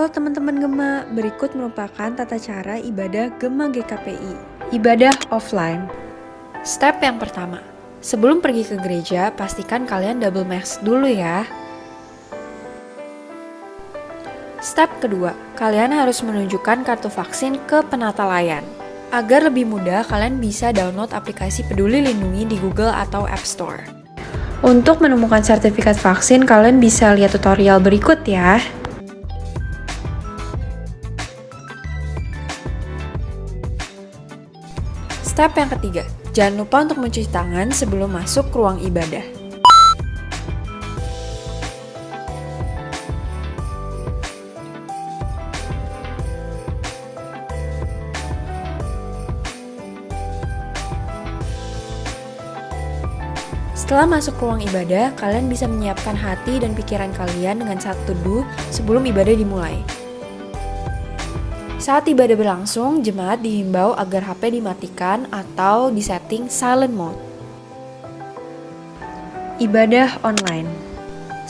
Halo teman-teman Gema, berikut merupakan tata cara ibadah Gema GKPI. Ibadah offline. Step yang pertama, sebelum pergi ke gereja, pastikan kalian double mask dulu ya. Step kedua, kalian harus menunjukkan kartu vaksin ke penata layan. Agar lebih mudah, kalian bisa download aplikasi Peduli Lindungi di Google atau App Store. Untuk menemukan sertifikat vaksin, kalian bisa lihat tutorial berikut ya. Step yang ketiga, jangan lupa untuk mencuci tangan sebelum masuk ke ruang ibadah. Setelah masuk ke ruang ibadah, kalian bisa menyiapkan hati dan pikiran kalian dengan satu teduh sebelum ibadah dimulai. Saat ibadah berlangsung, jemaat dihimbau agar HP dimatikan atau disetting silent mode. Ibadah online.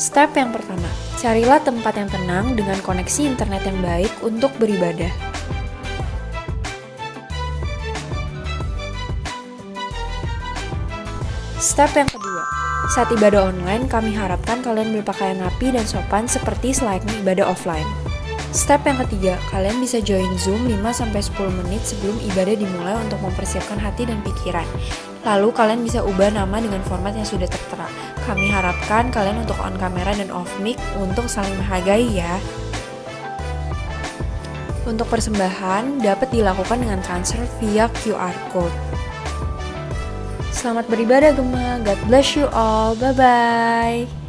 Step yang pertama, carilah tempat yang tenang dengan koneksi internet yang baik untuk beribadah. Step yang kedua, saat ibadah online, kami harapkan kalian berpakaian rapi dan sopan seperti selayaknya ibadah offline. Step yang ketiga, kalian bisa join Zoom 5-10 menit sebelum ibadah dimulai untuk mempersiapkan hati dan pikiran. Lalu kalian bisa ubah nama dengan format yang sudah tertera. Kami harapkan kalian untuk on kamera dan off mic untuk saling menghargai ya. Untuk persembahan dapat dilakukan dengan transfer via QR code. Selamat beribadah Gema, God bless you all, bye-bye.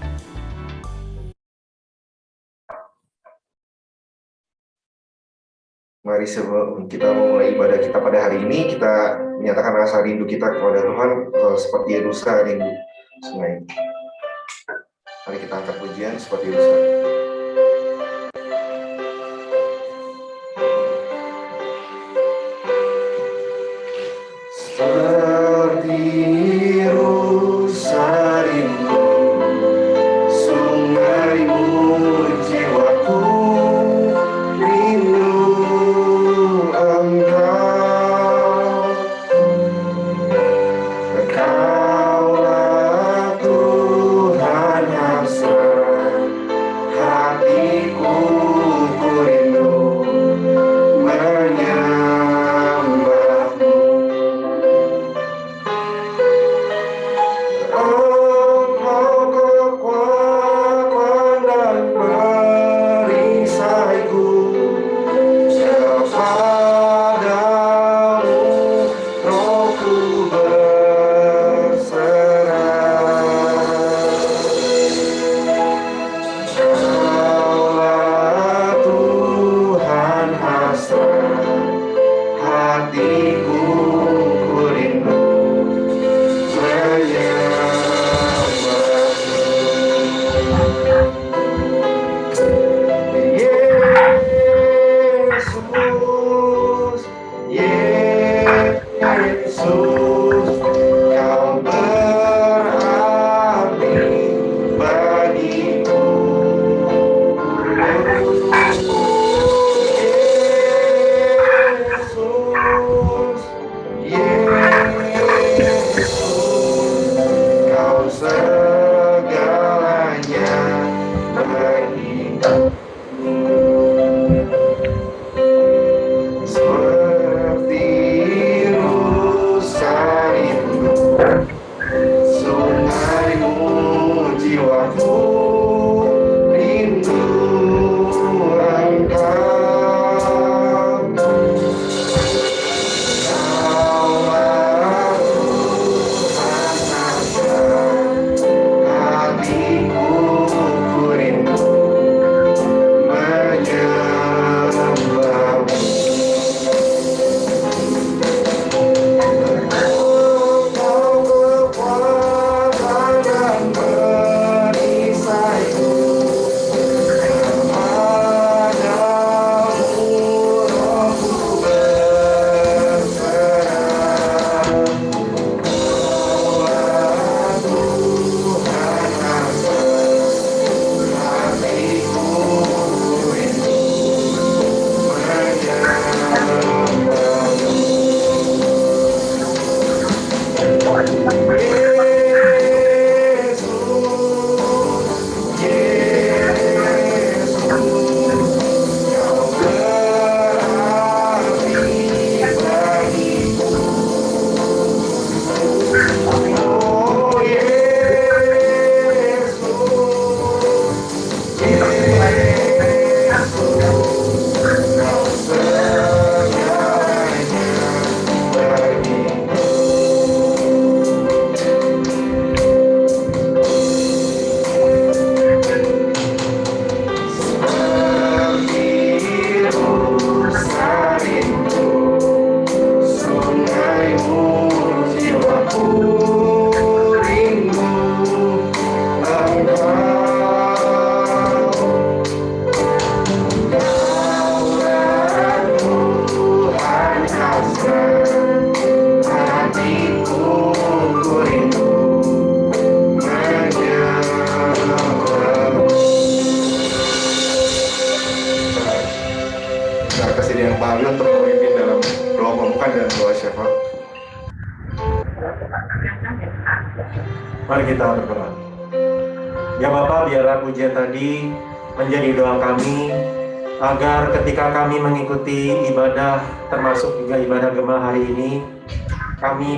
Mari sebelum kita memulai ibadah kita pada hari ini, kita menyatakan rasa rindu kita kepada Tuhan seperti Yerusa rindu sungai. Mari kita angkat pujian seperti Yerusa.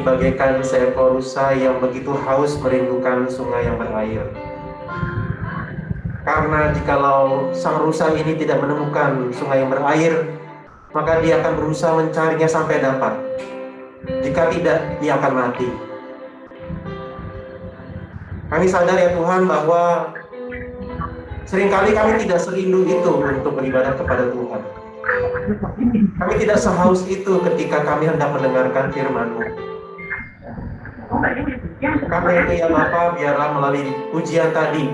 Bagaikan seekor rusa yang begitu haus merindukan sungai yang berair. Karena jikalau sang rusa ini tidak menemukan sungai yang berair, maka dia akan berusaha mencarinya sampai dapat. Jika tidak, dia akan mati. Kami sadar ya Tuhan bahwa sering kali kami tidak serindu itu untuk beribadah kepada Tuhan. Kami tidak sehaus itu ketika kami hendak mendengarkan firman-Mu. Karena itu ya Bapa, biarlah melalui ujian tadi,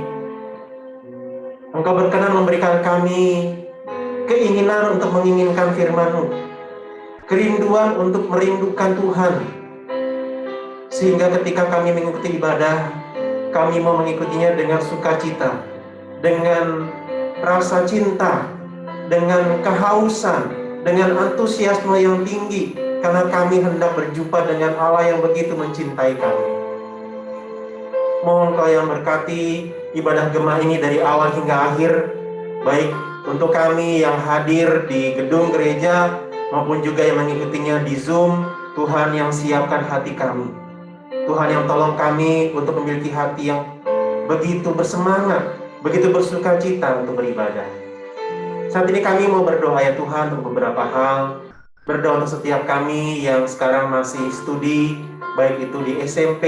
Engkau berkenan memberikan kami keinginan untuk menginginkan firman-Mu, kerinduan untuk merindukan Tuhan, sehingga ketika kami mengikuti ibadah, kami mau mengikutinya dengan sukacita, dengan rasa cinta, dengan kehausan, dengan antusiasme yang tinggi, karena kami hendak berjumpa dengan Allah yang begitu mencintai kami. Mohon kau yang berkati ibadah gemah ini dari awal hingga akhir, baik untuk kami yang hadir di gedung gereja maupun juga yang mengikutinya di Zoom, Tuhan yang siapkan hati kami. Tuhan yang tolong kami untuk memiliki hati yang begitu bersemangat, begitu bersuka cita untuk beribadah. Saat ini kami mau berdoa ya Tuhan untuk beberapa hal. Berdoa untuk setiap kami yang sekarang masih studi, baik itu di SMP,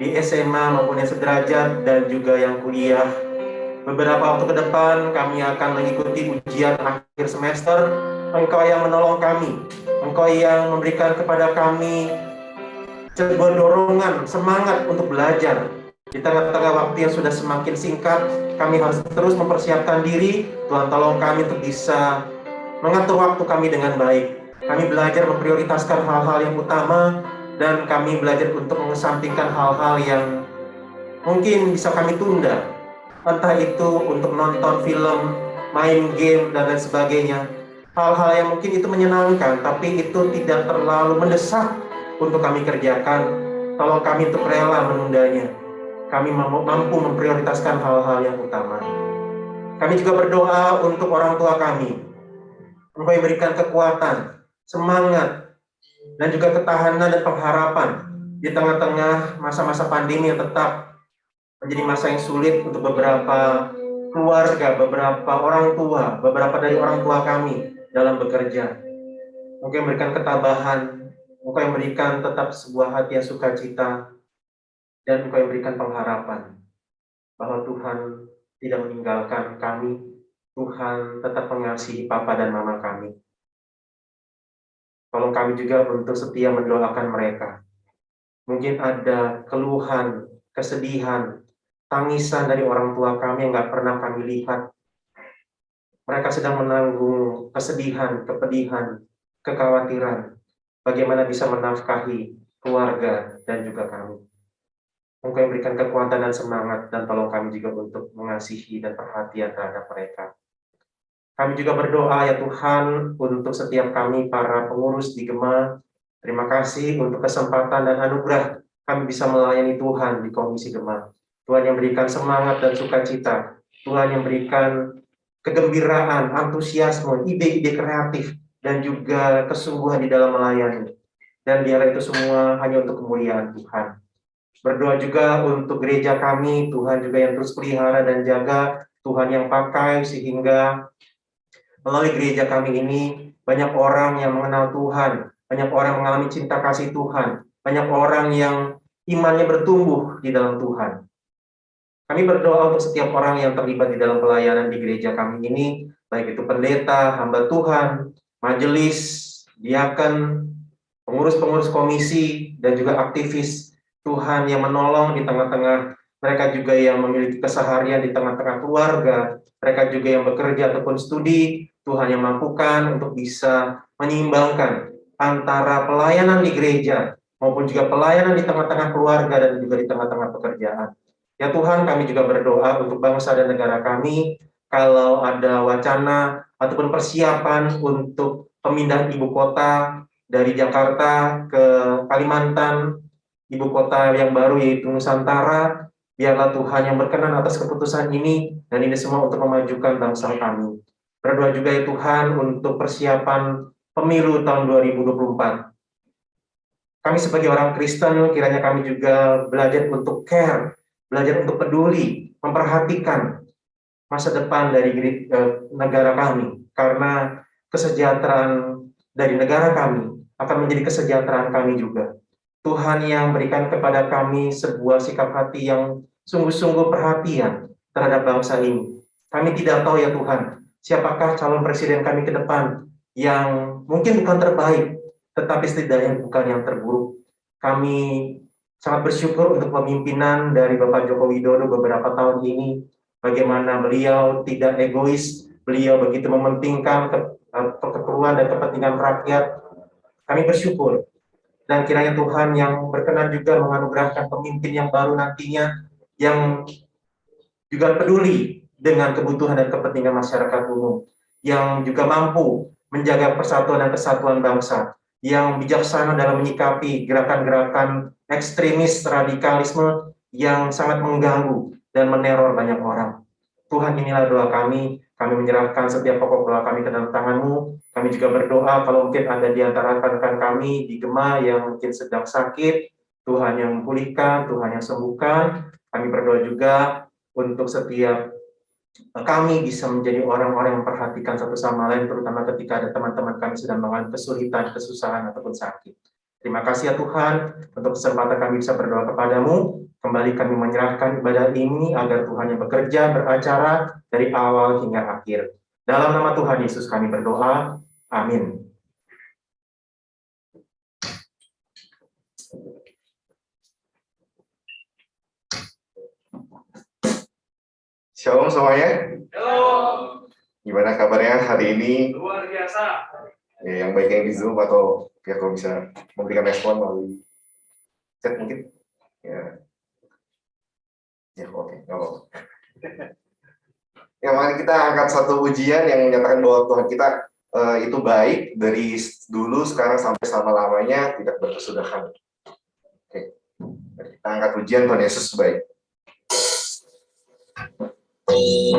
di SMA maupun yang sederajat dan juga yang kuliah. Beberapa waktu ke depan kami akan mengikuti ujian akhir semester. Engkau yang menolong kami, Engkau yang memberikan kepada kami sebuah dorongan, semangat untuk belajar, di tengah-tengah waktu yang sudah semakin singkat, kami harus terus mempersiapkan diri. Tuhan tolong kami untuk bisa mengatur waktu kami dengan baik. Kami belajar memprioritaskan hal-hal yang utama dan kami belajar untuk mengesampingkan hal-hal yang mungkin bisa kami tunda. Entah itu untuk nonton film, main game, dan lain sebagainya. Hal-hal yang mungkin itu menyenangkan, tapi itu tidak terlalu mendesak untuk kami kerjakan. Tolong kami untuk rela menundanya kami mampu memprioritaskan hal-hal yang utama. Kami juga berdoa untuk orang tua kami. Engkau yang berikan kekuatan, semangat, dan juga ketahanan dan pengharapan di tengah-tengah masa-masa pandemi yang tetap menjadi masa yang sulit untuk beberapa keluarga, beberapa orang tua, beberapa dari orang tua kami dalam bekerja. Mungkin memberikan ketabahan, Engkau yang berikan tetap sebuah hati yang sukacita, dan Engkau yang berikan pengharapan bahwa Tuhan tidak meninggalkan kami, Tuhan tetap mengasihi Papa dan Mama kami. Tolong kami juga untuk setia mendoakan mereka. Mungkin ada keluhan, kesedihan, tangisan dari orang tua kami yang nggak pernah kami lihat. Mereka sedang menanggung kesedihan, kepedihan, kekhawatiran. Bagaimana bisa menafkahi keluarga dan juga kami. Engkau yang berikan kekuatan dan semangat dan tolong kami juga untuk mengasihi dan perhatian terhadap mereka. Kami juga berdoa ya Tuhan untuk setiap kami para pengurus di Gema. Terima kasih untuk kesempatan dan anugerah kami bisa melayani Tuhan di Komisi Gema. Tuhan yang berikan semangat dan sukacita. Tuhan yang berikan kegembiraan, antusiasme, ide-ide kreatif, dan juga kesungguhan di dalam melayani. Dan biarlah itu semua hanya untuk kemuliaan Tuhan. Berdoa juga untuk gereja kami, Tuhan juga yang terus pelihara dan jaga, Tuhan yang pakai sehingga melalui gereja kami ini banyak orang yang mengenal Tuhan, banyak orang mengalami cinta kasih Tuhan, banyak orang yang imannya bertumbuh di dalam Tuhan. Kami berdoa untuk setiap orang yang terlibat di dalam pelayanan di gereja kami ini, baik itu pendeta, hamba Tuhan, majelis, diaken, pengurus-pengurus komisi, dan juga aktivis Tuhan yang menolong di tengah-tengah mereka juga yang memiliki keseharian di tengah-tengah keluarga, mereka juga yang bekerja ataupun studi, Tuhan yang mampukan untuk bisa menyeimbangkan antara pelayanan di gereja maupun juga pelayanan di tengah-tengah keluarga dan juga di tengah-tengah pekerjaan. Ya Tuhan, kami juga berdoa untuk bangsa dan negara kami, kalau ada wacana ataupun persiapan untuk pemindah ibu kota dari Jakarta ke Kalimantan, ibu kota yang baru yaitu Nusantara. Biarlah Tuhan yang berkenan atas keputusan ini dan ini semua untuk memajukan bangsa kami. Berdoa juga ya Tuhan untuk persiapan pemilu tahun 2024. Kami sebagai orang Kristen kiranya kami juga belajar untuk care, belajar untuk peduli, memperhatikan masa depan dari eh, negara kami karena kesejahteraan dari negara kami akan menjadi kesejahteraan kami juga. Tuhan yang berikan kepada kami sebuah sikap hati yang sungguh-sungguh perhatian terhadap bangsa ini. Kami tidak tahu ya Tuhan, siapakah calon presiden kami ke depan yang mungkin bukan terbaik, tetapi setidaknya bukan yang terburuk. Kami sangat bersyukur untuk pemimpinan dari Bapak Joko Widodo beberapa tahun ini, bagaimana beliau tidak egois, beliau begitu mementingkan eh, keperluan dan kepentingan rakyat. Kami bersyukur dan kiranya Tuhan yang berkenan juga menganugerahkan pemimpin yang baru nantinya yang juga peduli dengan kebutuhan dan kepentingan masyarakat umum yang juga mampu menjaga persatuan dan kesatuan bangsa yang bijaksana dalam menyikapi gerakan-gerakan ekstremis radikalisme yang sangat mengganggu dan meneror banyak orang. Tuhan inilah doa kami, kami menyerahkan setiap pokok doa kami ke dalam tanganmu, kami juga berdoa kalau mungkin ada di antara rekan-rekan kami di Gema yang mungkin sedang sakit, Tuhan yang memulihkan, Tuhan yang sembuhkan. Kami berdoa juga untuk setiap kami bisa menjadi orang-orang yang memperhatikan satu sama lain, terutama ketika ada teman-teman kami sedang mengalami kesulitan, kesusahan, ataupun sakit. Terima kasih ya Tuhan untuk kesempatan kami bisa berdoa kepadamu. Kembali kami menyerahkan ibadah ini agar Tuhan yang bekerja, beracara dari awal hingga akhir. Dalam nama Tuhan Yesus kami berdoa. Amin. Shalom semuanya. Halo, Gimana kabarnya hari ini? luar biasa. Ya, yang baik yang di Zoom atau ya kalau bisa memberikan respon melalui chat mungkin. Ya. Ya, oke, nggak apa-apa. Ya, mari kita angkat satu ujian yang menyatakan bahwa Tuhan kita eh, itu baik dari dulu sekarang sampai selama-lamanya tidak berkesudahan. Oke. Mari kita angkat ujian Tuhan Yesus baik. Kasih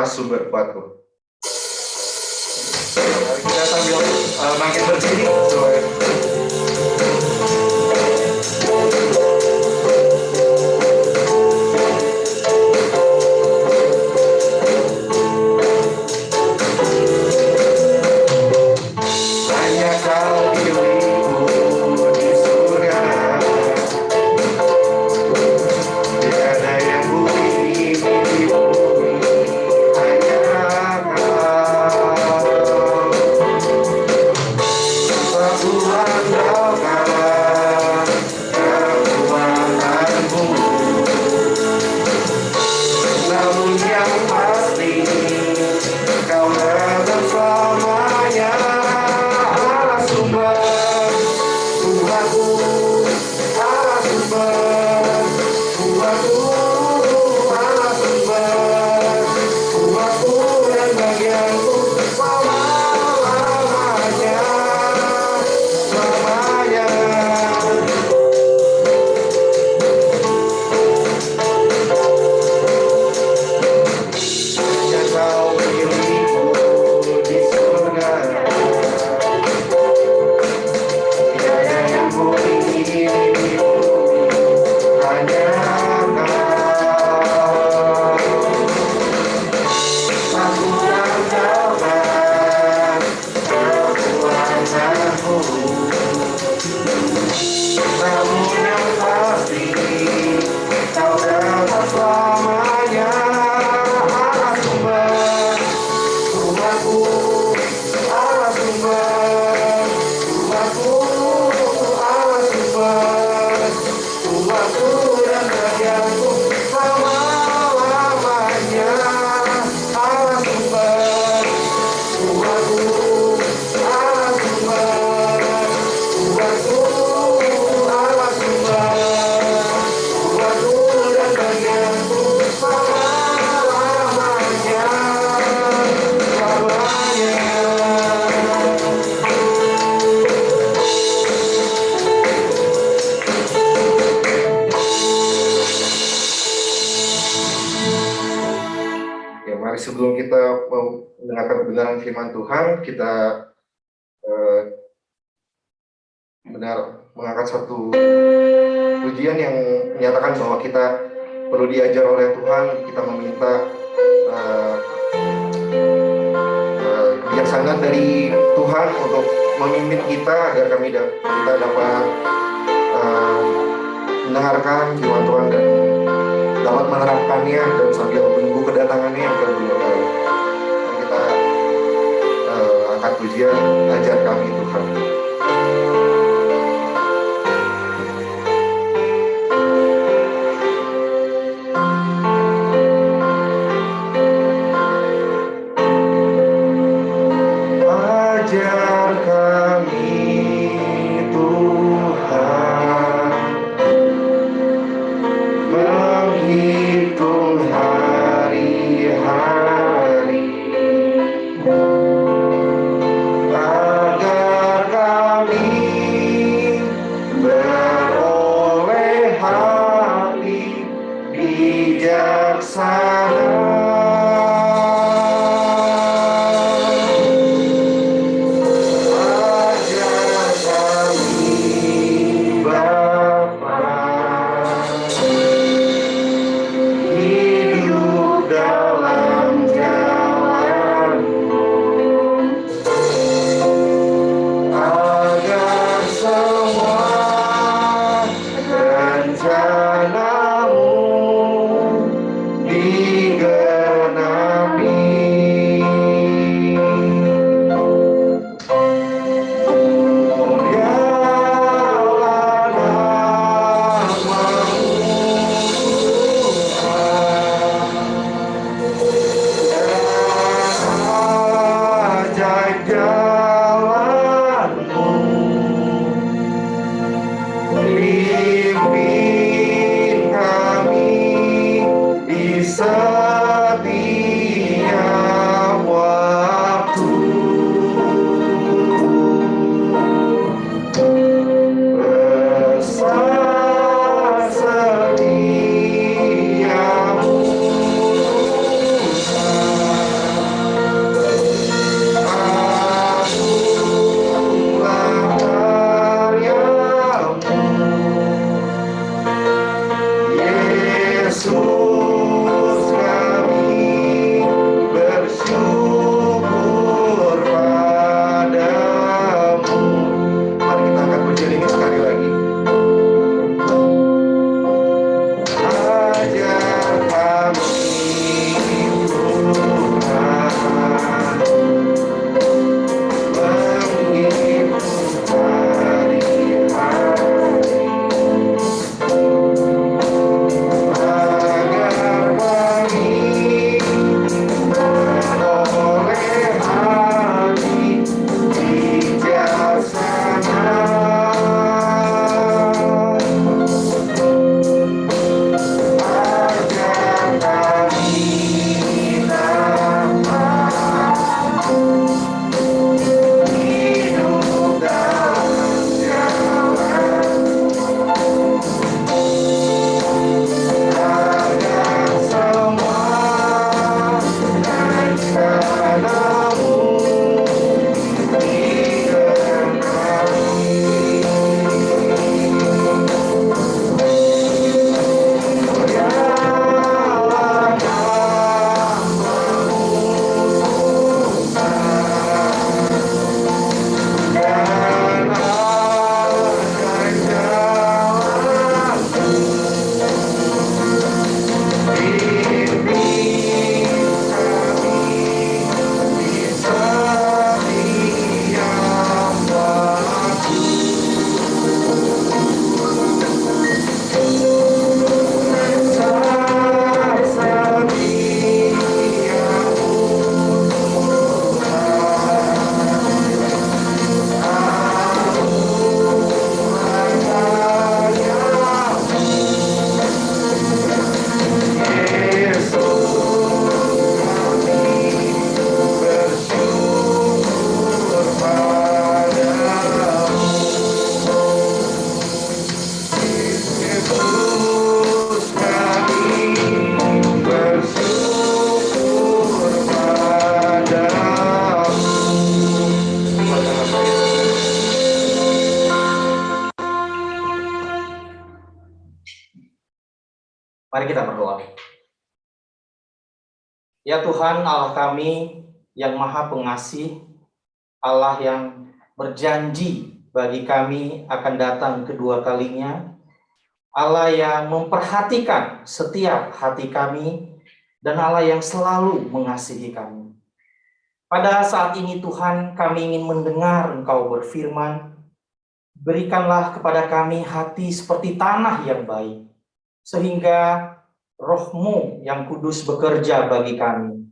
adalah sumber kuatku. Mari kita sambil uh, makin berdiri. hal kita eh, benar mengangkat satu pujian yang menyatakan bahwa kita perlu diajar oleh Tuhan, kita meminta uh, uh, sangat dari Tuhan untuk memimpin kita agar kami da kita dapat uh, mendengarkan firman Tuhan dan dapat menerapkannya dan sambil menunggu kedatangannya agar pujian, ajar kami Tuhan. eternal. Kami yang maha pengasih, Allah yang berjanji bagi kami akan datang kedua kalinya, Allah yang memperhatikan setiap hati kami, dan Allah yang selalu mengasihi kami. Pada saat ini Tuhan kami ingin mendengar Engkau berfirman, berikanlah kepada kami hati seperti tanah yang baik, sehingga rohmu yang kudus bekerja bagi kami,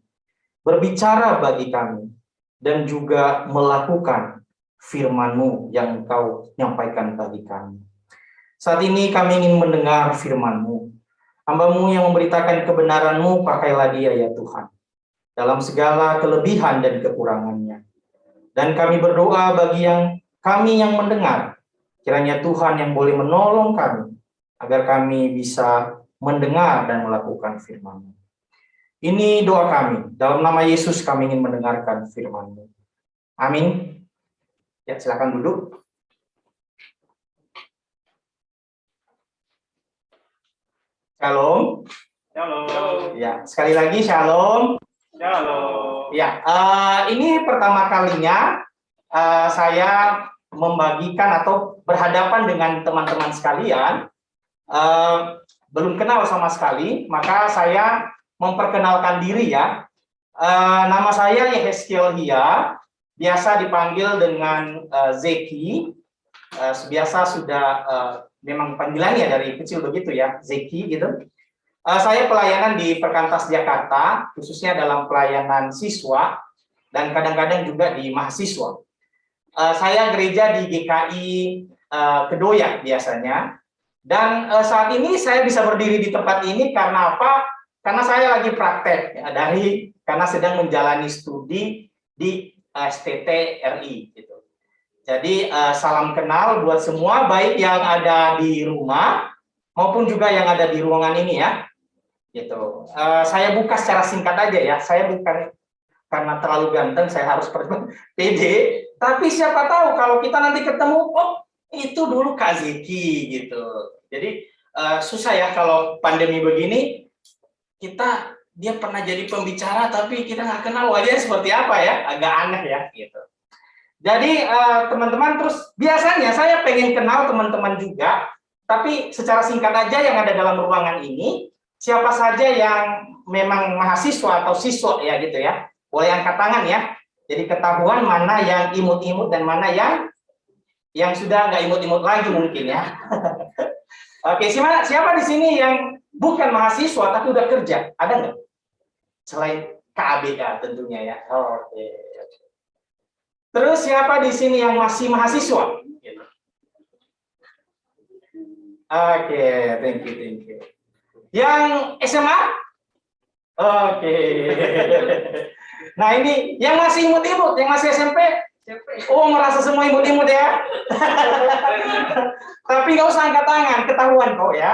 berbicara bagi kami, dan juga melakukan firman-Mu yang Engkau nyampaikan bagi kami. Saat ini kami ingin mendengar firman-Mu. Hamba-Mu yang memberitakan kebenaran-Mu, pakailah dia ya Tuhan, dalam segala kelebihan dan kekurangannya. Dan kami berdoa bagi yang kami yang mendengar, kiranya Tuhan yang boleh menolong kami, agar kami bisa mendengar dan melakukan firman-Mu. Ini doa kami. Dalam nama Yesus kami ingin mendengarkan firman-Mu. Amin. Ya, silakan duduk. Shalom. Shalom. Ya, sekali lagi shalom. Shalom. Ya, eh, ini pertama kalinya eh, saya membagikan atau berhadapan dengan teman-teman sekalian. Eh, belum kenal sama sekali, maka saya memperkenalkan diri ya. Eh, nama saya Yehezkiel Hia, biasa dipanggil dengan eh, Zeki. Eh, biasa sudah eh, memang panggilannya dari kecil begitu ya, Zeki gitu. Eh, saya pelayanan di Perkantas Jakarta, khususnya dalam pelayanan siswa dan kadang-kadang juga di mahasiswa. Eh, saya gereja di GKI eh, Kedoya biasanya, dan saat ini saya bisa berdiri di tempat ini karena apa? Karena saya lagi praktek ya, dari karena sedang menjalani studi di STT RI. Gitu. Jadi eh, salam kenal buat semua, baik yang ada di rumah maupun juga yang ada di ruangan ini ya. Gitu. Eh, saya buka secara singkat aja ya. Saya bukan karena terlalu ganteng, saya harus pede. Tapi siapa tahu kalau kita nanti ketemu, oh itu dulu Kak gitu. Jadi eh, susah ya kalau pandemi begini, kita dia pernah jadi pembicara tapi kita nggak kenal wajahnya seperti apa ya, agak aneh ya gitu. Jadi eh, teman-teman terus biasanya saya pengen kenal teman-teman juga, tapi secara singkat aja yang ada dalam ruangan ini siapa saja yang memang mahasiswa atau siswa ya gitu ya, boleh angkat tangan ya. Jadi ketahuan mana yang imut-imut dan mana yang yang sudah nggak imut-imut lagi mungkin ya. Oke, siapa siapa di sini yang bukan mahasiswa tapi udah kerja? Ada nggak? Selain KABK tentunya ya. Oke. Terus siapa di sini yang masih mahasiswa? Gitu. Oke, thank you, thank you. Yang SMA? Oke. Nah ini yang masih imut-imut, yang masih SMP? Oh merasa semua imut-imut ya? Tapi nggak usah angkat tangan, ketahuan kok ya.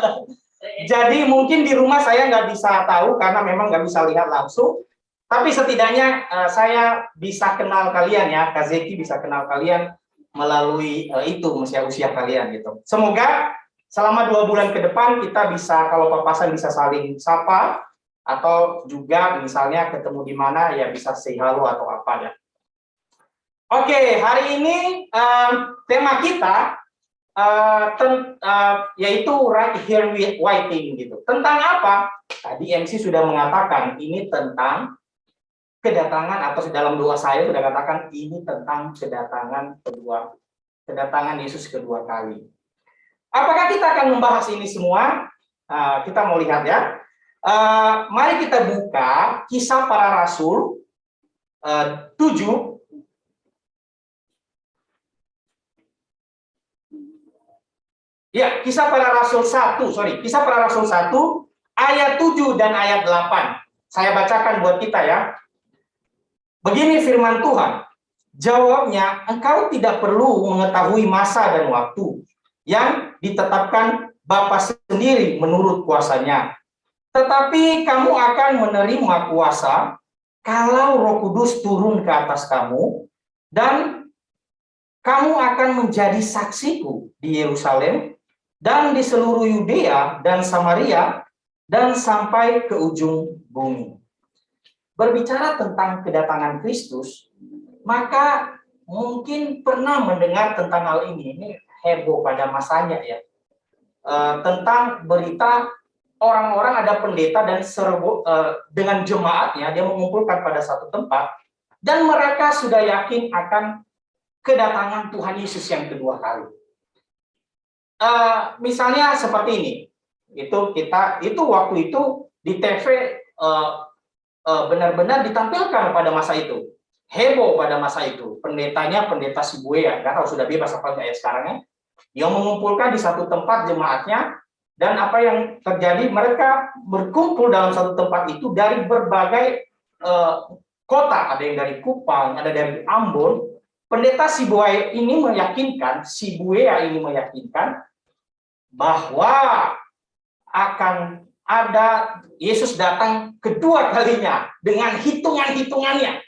Jadi mungkin di rumah saya nggak bisa tahu karena memang nggak bisa lihat langsung. Tapi setidaknya uh, saya bisa kenal kalian ya, Kazeki bisa kenal kalian melalui uh, itu usia-usia kalian gitu. Semoga selama dua bulan ke depan kita bisa kalau papasan bisa saling sapa atau juga misalnya ketemu di mana ya bisa say atau apa ya. Oke, hari ini um, tema kita uh, ten, uh, yaitu right here waiting gitu. Tentang apa? Tadi MC sudah mengatakan ini tentang kedatangan atau dalam doa saya sudah katakan ini tentang kedatangan kedua kedatangan Yesus kedua kali. Apakah kita akan membahas ini semua? Uh, kita mau lihat ya. Uh, mari kita buka kisah para rasul uh, 7 Ya, kisah para rasul 1, sorry, kisah para rasul 1 ayat 7 dan ayat 8. Saya bacakan buat kita ya. Begini firman Tuhan, jawabnya, engkau tidak perlu mengetahui masa dan waktu yang ditetapkan Bapa sendiri menurut kuasanya. Tetapi kamu akan menerima kuasa kalau roh kudus turun ke atas kamu, dan kamu akan menjadi saksiku di Yerusalem, dan di seluruh Yudea dan Samaria dan sampai ke ujung bumi. Berbicara tentang kedatangan Kristus, maka mungkin pernah mendengar tentang hal ini. Ini heboh pada masanya ya. E, tentang berita orang-orang ada pendeta dan serbu, e, dengan jemaatnya dia mengumpulkan pada satu tempat dan mereka sudah yakin akan kedatangan Tuhan Yesus yang kedua kali. Uh, misalnya seperti ini, itu kita itu waktu itu di TV uh, uh, benar-benar ditampilkan pada masa itu, heboh pada masa itu. Pendetanya pendeta Sibuya, nggak tahu sudah bebas apa ya sekarang ya, yang mengumpulkan di satu tempat jemaatnya dan apa yang terjadi? Mereka berkumpul dalam satu tempat itu dari berbagai uh, kota, ada yang dari Kupang, ada dari Ambon. Pendeta Sibuaya ini meyakinkan, Sibuya ini meyakinkan bahwa akan ada Yesus datang kedua kalinya dengan hitungan-hitungannya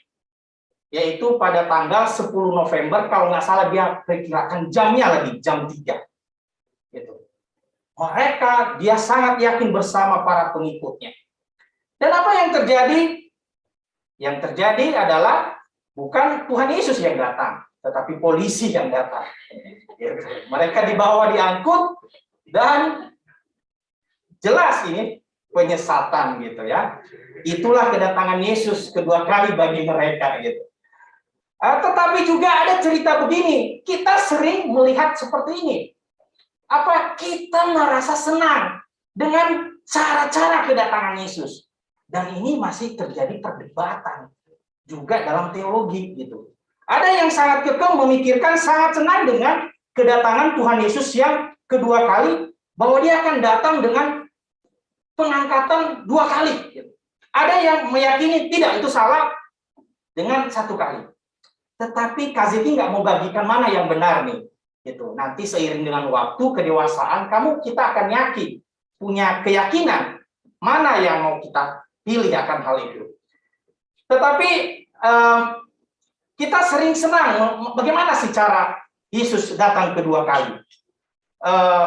yaitu pada tanggal 10 November. Kalau nggak salah dia perkirakan jamnya lagi jam 3 gitu. mereka dia sangat yakin bersama para pengikutnya. Dan apa yang terjadi? Yang terjadi adalah bukan Tuhan Yesus yang datang tetapi polisi yang datang. Gitu. mereka dibawa diangkut dan jelas ini penyesatan gitu ya. Itulah kedatangan Yesus kedua kali bagi mereka gitu. Uh, tetapi juga ada cerita begini, kita sering melihat seperti ini. Apa kita merasa senang dengan cara-cara kedatangan Yesus. Dan ini masih terjadi perdebatan juga dalam teologi gitu. Ada yang sangat kekeh memikirkan sangat senang dengan kedatangan Tuhan Yesus yang kedua kali bahwa dia akan datang dengan pengangkatan dua kali. Ada yang meyakini tidak itu salah dengan satu kali. Tetapi Kaziki nggak mau bagikan mana yang benar nih. Gitu. Nanti seiring dengan waktu kedewasaan kamu kita akan yakin punya keyakinan mana yang mau kita pilih akan hal itu. Tetapi eh, kita sering senang bagaimana sih cara Yesus datang kedua kali. Eh,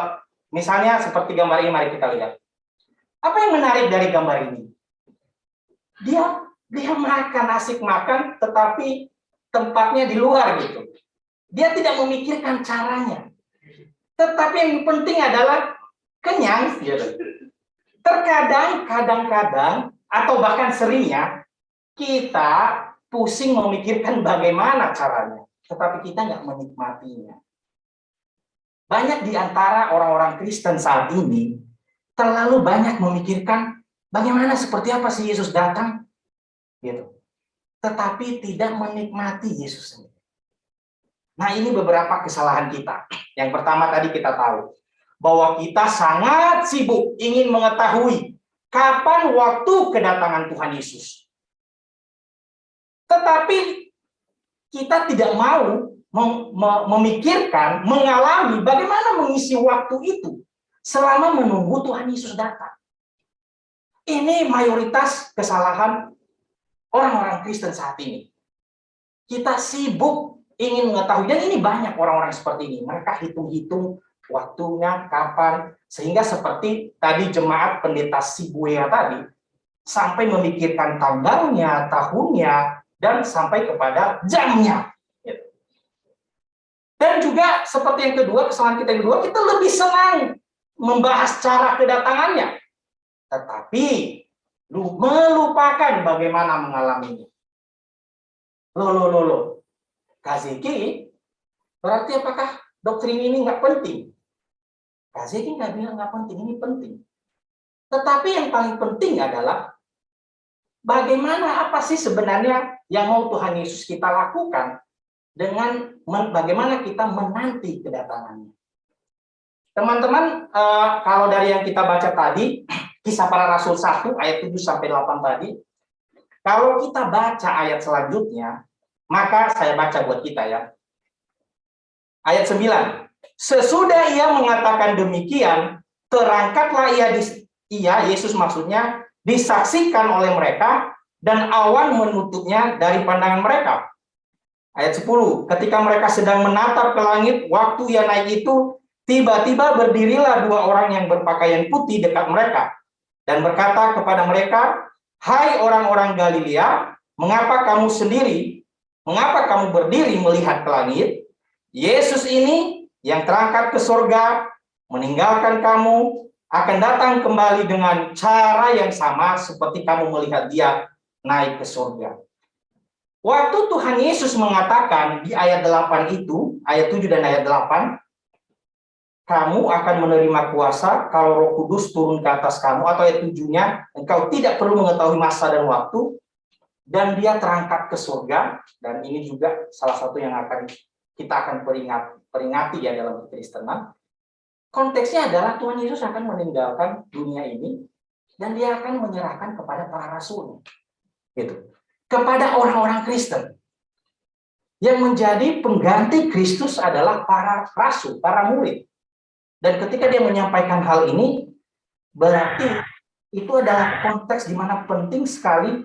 misalnya seperti gambar ini, mari kita lihat. Apa yang menarik dari gambar ini? Dia dia makan, asik makan, tetapi tempatnya di luar gitu. Dia tidak memikirkan caranya. Tetapi yang penting adalah kenyang. Gitu. Terkadang, kadang-kadang, atau bahkan seringnya, kita pusing memikirkan bagaimana caranya. Tetapi kita nggak menikmatinya. Banyak di antara orang-orang Kristen saat ini terlalu banyak memikirkan bagaimana seperti apa sih Yesus datang, gitu. Tetapi tidak menikmati Yesus sendiri. Nah ini beberapa kesalahan kita. Yang pertama tadi kita tahu bahwa kita sangat sibuk ingin mengetahui kapan waktu kedatangan Tuhan Yesus. Tetapi kita tidak mau memikirkan, mengalami bagaimana mengisi waktu itu selama menunggu Tuhan Yesus datang. Ini mayoritas kesalahan orang-orang Kristen saat ini. Kita sibuk ingin mengetahui, dan ini banyak orang-orang seperti ini. Mereka hitung-hitung waktunya, kapan, sehingga seperti tadi jemaat pendeta Sibuya tadi, sampai memikirkan tanggalnya, tahunnya, dan sampai kepada jamnya. Dan juga seperti yang kedua, kesalahan kita yang kedua, kita lebih senang membahas cara kedatangannya. Tetapi melupakan bagaimana mengalaminya. Loh, loh, loh, loh. Kaziki, berarti apakah doktrin ini nggak penting? Kaziki nggak bilang nggak penting, ini penting. Tetapi yang paling penting adalah bagaimana apa sih sebenarnya yang mau Tuhan Yesus kita lakukan dengan bagaimana kita menanti kedatangannya. Teman-teman, eh, kalau dari yang kita baca tadi, kisah para rasul 1 ayat 7 sampai 8 tadi, kalau kita baca ayat selanjutnya, maka saya baca buat kita ya. Ayat 9. Sesudah ia mengatakan demikian, terangkatlah ia ia Yesus maksudnya disaksikan oleh mereka dan awan menutupnya dari pandangan mereka. Ayat 10, ketika mereka sedang menatap ke langit, waktu ia naik itu, tiba-tiba berdirilah dua orang yang berpakaian putih dekat mereka dan berkata kepada mereka, "Hai orang-orang Galilea, mengapa kamu sendiri, mengapa kamu berdiri melihat ke langit? Yesus ini yang terangkat ke surga, meninggalkan kamu, akan datang kembali dengan cara yang sama seperti kamu melihat dia naik ke surga." Waktu Tuhan Yesus mengatakan di ayat 8 itu, ayat 7 dan ayat 8, kamu akan menerima kuasa kalau roh kudus turun ke atas kamu, atau ayat 7-nya, engkau tidak perlu mengetahui masa dan waktu, dan dia terangkat ke surga, dan ini juga salah satu yang akan kita akan peringat, peringati ya dalam kekristenan. Konteksnya adalah Tuhan Yesus akan meninggalkan dunia ini, dan dia akan menyerahkan kepada para rasul. Gitu kepada orang-orang Kristen. Yang menjadi pengganti Kristus adalah para rasul, para murid. Dan ketika dia menyampaikan hal ini, berarti itu adalah konteks di mana penting sekali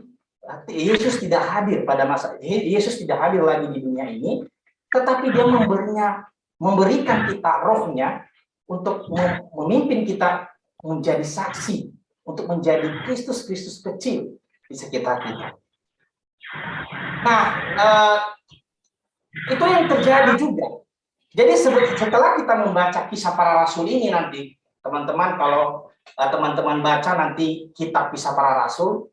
Yesus tidak hadir pada masa Yesus tidak hadir lagi di dunia ini, tetapi dia memberinya memberikan kita rohnya untuk memimpin kita menjadi saksi, untuk menjadi Kristus-Kristus kecil di sekitar kita. Nah, eh, itu yang terjadi juga. Jadi setelah kita membaca kisah para rasul ini nanti, teman-teman kalau eh, teman-teman eh, baca nanti kitab kisah para rasul,